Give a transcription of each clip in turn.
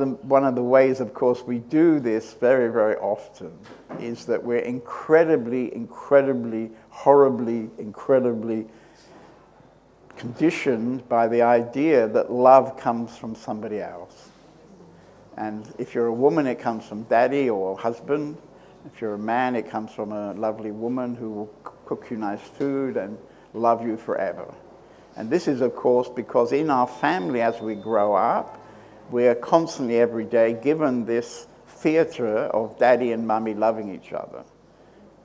of, the, one of the ways, of course, we do this very, very often is that we're incredibly, incredibly, horribly, incredibly conditioned by the idea that love comes from somebody else. And if you're a woman, it comes from daddy or husband. If you're a man, it comes from a lovely woman who will cook you nice food and love you forever. And this is, of course, because in our family as we grow up, we are constantly every day given this theater of daddy and mummy loving each other,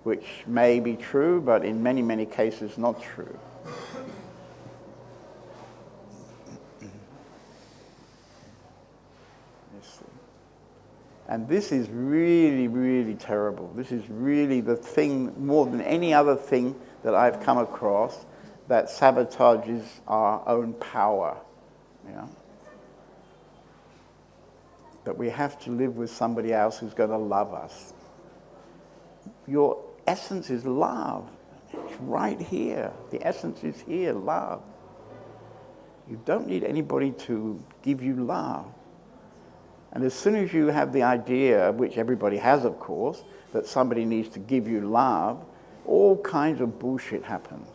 which may be true, but in many, many cases not true. And this is really, really terrible. This is really the thing, more than any other thing that I've come across, that sabotages our own power. You know? That we have to live with somebody else who's going to love us. Your essence is love. It's right here. The essence is here, love. You don't need anybody to give you love. And as soon as you have the idea, which everybody has, of course, that somebody needs to give you love, all kinds of bullshit happens.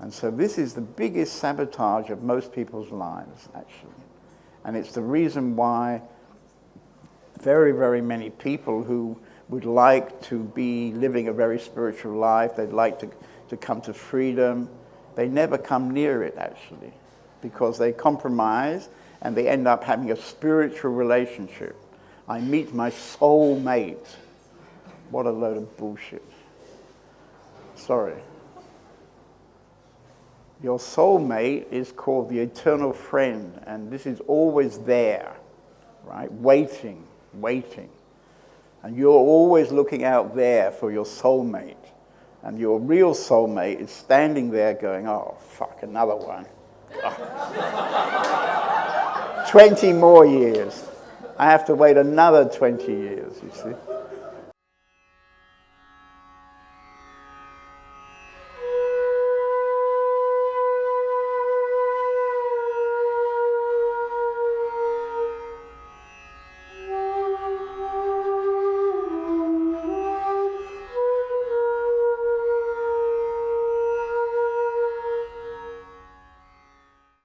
And so this is the biggest sabotage of most people's lives, actually. And it's the reason why very, very many people who would like to be living a very spiritual life, they'd like to, to come to freedom, they never come near it, actually, because they compromise and they end up having a spiritual relationship. I meet my soul mate. What a load of bullshit. Sorry. Your soulmate is called the eternal friend, and this is always there, right? Waiting, waiting. And you're always looking out there for your soulmate. And your real soulmate is standing there going, oh, fuck, another one. 20 more years. I have to wait another 20 years, you see.